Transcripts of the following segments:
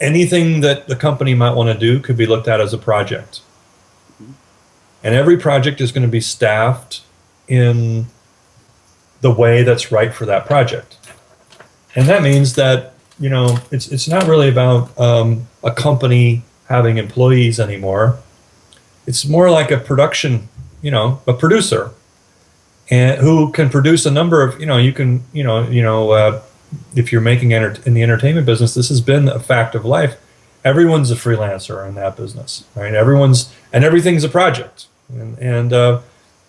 anything that the company might want to do could be looked at as a project. And every project is going to be staffed in the way that's right for that project. And that means that, you know, it's, it's not really about um, a company having employees anymore. It's more like a production, you know, a producer and who can produce a number of, you know, you can, you know, you know, uh, if you're making enter- in the entertainment business, this has been a fact of life. Everyone's a freelancer in that business, right? Everyone's and everything's a project, and and uh,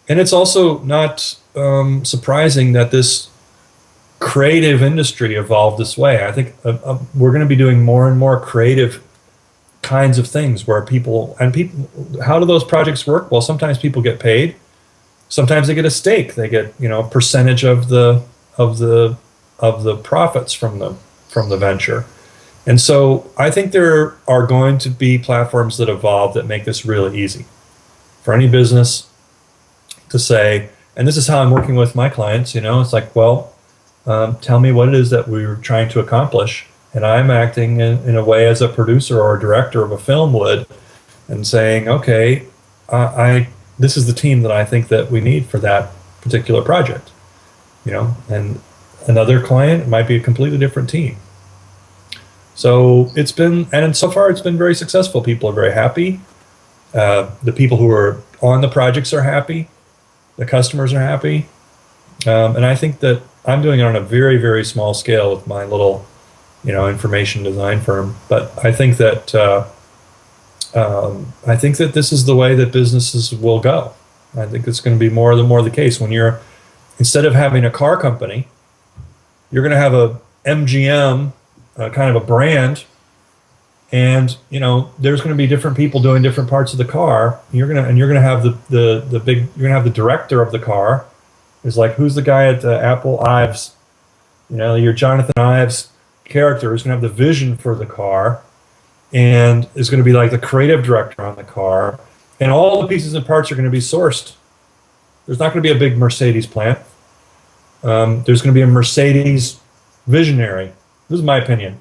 and it's also not um, surprising that this creative industry evolved this way. I think uh, uh, we're going to be doing more and more creative kinds of things where people and people. How do those projects work? Well, sometimes people get paid. Sometimes they get a stake. They get you know a percentage of the of the of the profits from the from the venture. And so I think there are going to be platforms that evolve that make this really easy for any business to say, and this is how I'm working with my clients, you know, it's like, well, um, tell me what it is that we're trying to accomplish. And I'm acting in, in a way as a producer or a director of a film would and saying, okay, I this is the team that I think that we need for that particular project, you know, and another client might be a completely different team. So it's been, and so far it's been very successful. People are very happy. Uh, the people who are on the projects are happy. The customers are happy. Um, and I think that I'm doing it on a very, very small scale with my little, you know, information design firm. But I think that uh, um, I think that this is the way that businesses will go. I think it's going to be more and more the case when you're instead of having a car company you're going to have a MGM, uh, kind of a brand, and you know there's going to be different people doing different parts of the car. You're gonna and you're gonna have the the the big. You're gonna have the director of the car. Is like who's the guy at uh, Apple Ives? You know, your Jonathan Ives character is going to have the vision for the car, and is going to be like the creative director on the car, and all the pieces and parts are going to be sourced. There's not going to be a big Mercedes plant um, there's going to be a Mercedes visionary. This is my opinion.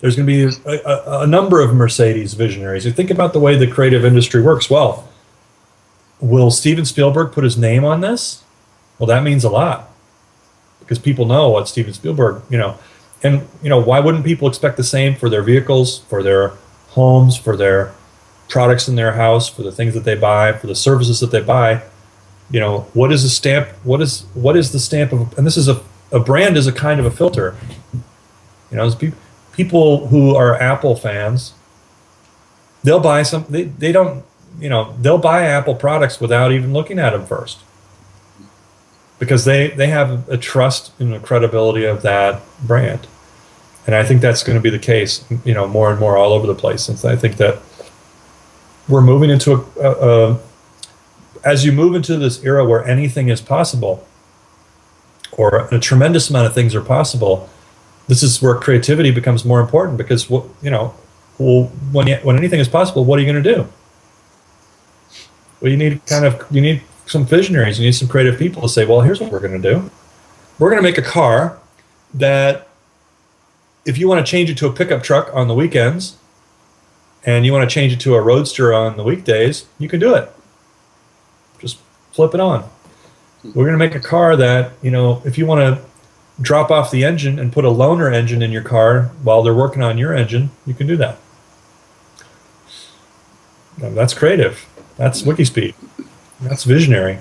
There's going to be a, a, a, number of Mercedes visionaries. You think about the way the creative industry works. Well, will Steven Spielberg put his name on this? Well, that means a lot because people know what Steven Spielberg, you know, and you know why wouldn't people expect the same for their vehicles, for their homes, for their products in their house, for the things that they buy, for the services that they buy? You know what is the stamp what is what is the stamp of and this is a, a brand is a kind of a filter. You know pe- people who are apple fans they'll buy some they, they don't you know they'll buy apple products without even looking at them first. Because they they have a trust in the credibility of that brand. And i think that's going to be the case you know more and more all over the place. Since i think that we're moving into a, a, a as you move into this era where anything is possible, or a tremendous amount of things are possible, this is where creativity becomes more important because what you know, well, when you, when anything is possible, what are you going to do? Well, you need kind of you need some visionaries. You need some creative people to say, well, here's what we're going to do. We're going to make a car that, if you want to change it to a pickup truck on the weekends, and you want to change it to a roadster on the weekdays, you can do it flip it on. We're going to make a car that, you know, if you want to drop off the engine and put a loaner engine in your car while they're working on your engine, you can do that. That's creative. That's Wikispeed. That's visionary.